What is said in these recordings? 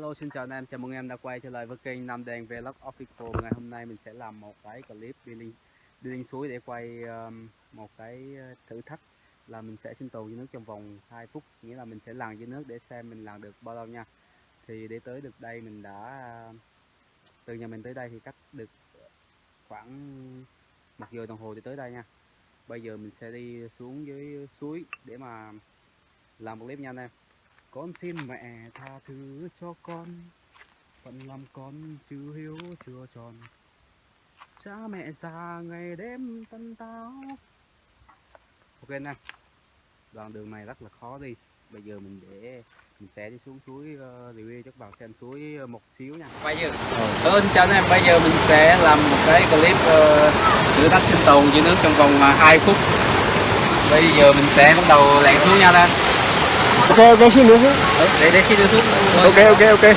Alo xin chào anh em, chào mừng em đã quay trở lại với kênh Nam Đen Vlog Official. Ngày hôm nay mình sẽ làm một cái clip đi lên, đi lên suối để quay um, một cái uh, thử thách là mình sẽ sinh tồn dưới nước trong vòng 2 phút. Nghĩa là mình sẽ lặn dưới nước để xem mình lặn được bao lâu nha. Thì để tới được đây mình đã, uh, từ nhà mình tới đây thì cách được khoảng một giờ đồng hồ thì tới đây nha. Bây giờ mình sẽ đi xuống dưới suối để mà làm một clip nha anh em con xin mẹ tha thứ cho con Phận làm con chưa hiếu chưa tròn. Cha mẹ già ngày đêm tân táo. Ok anh em Đoạn đường này rất là khó đi. Bây giờ mình để mình sẽ đi xuống suối uh, review cho các bạn xem suối uh, một xíu nha. Quay chưa? Ừ. chào anh em, bây giờ mình sẽ làm một cái clip uh, thử thách sinh tồn dưới nước trong vòng uh, 2 phút. Bây giờ mình sẽ bắt đầu lặn xuống nha anh em ok ok xin nữa ừ, để để xin đưa xuống ok ok ok.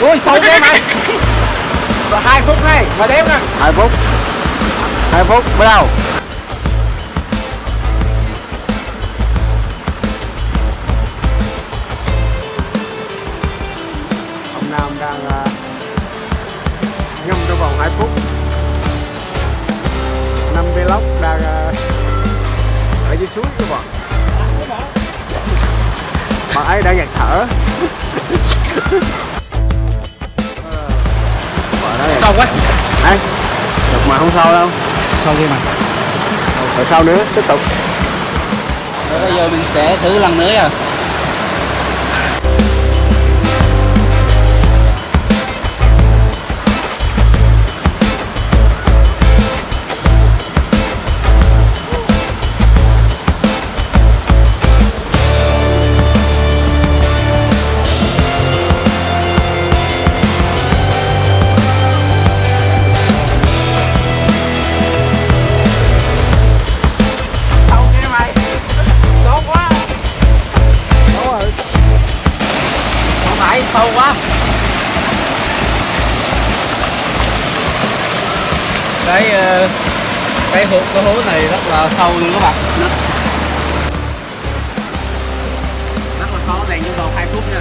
Ui sâu thế mày? Và hai phút này mà đếm nè. Hai phút. Hai phút bắt đầu vlog đang ờ, ở dưới suối các bạn bạn ấy đang nhặt thở. Sâu quá? Đây được mà không sâu đâu. Sâu kia mà? Rồi sau nữa? Tiếp tục. Rồi bây giờ mình sẽ thử lần nữa à cái ờ, cái hố cái hố này rất là sâu luôn các bạn. Rất là khó lèn trong vòng hai phút nha.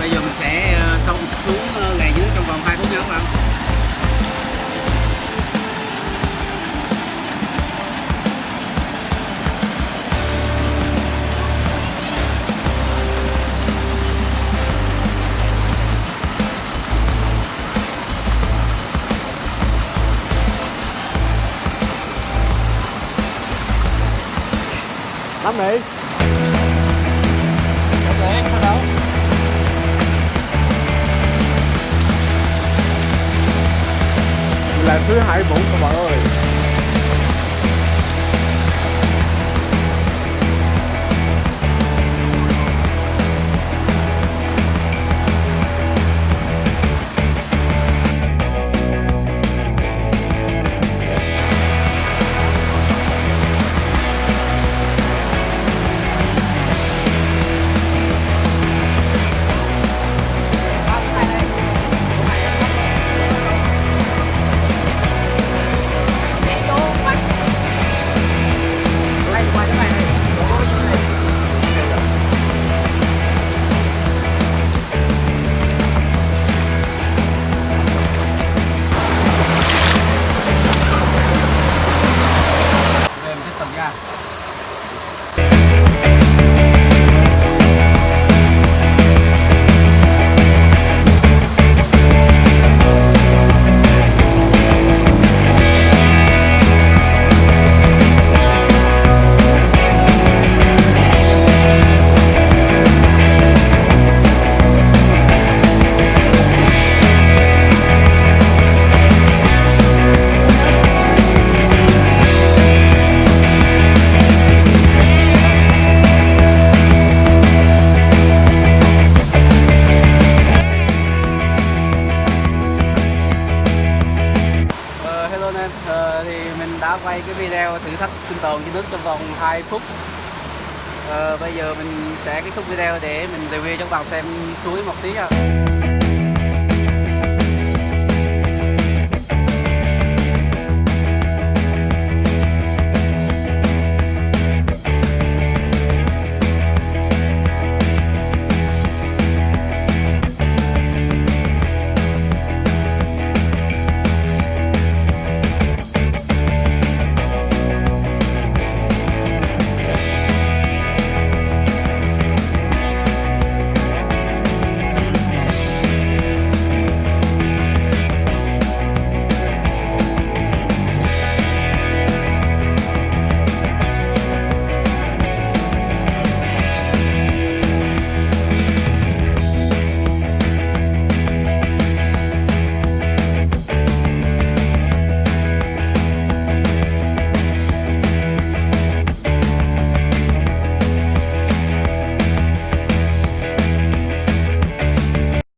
Bây giờ mình sẽ ờ, xong xuống. Lắm đi. Là thứ hai bốn các bạn ơi. Mình đã quay cái video thử thách sinh tồn trên nước trong vòng 2 phút. À, bây giờ mình sẽ kết thúc video để mình review cho các bạn xem suối một xí nha.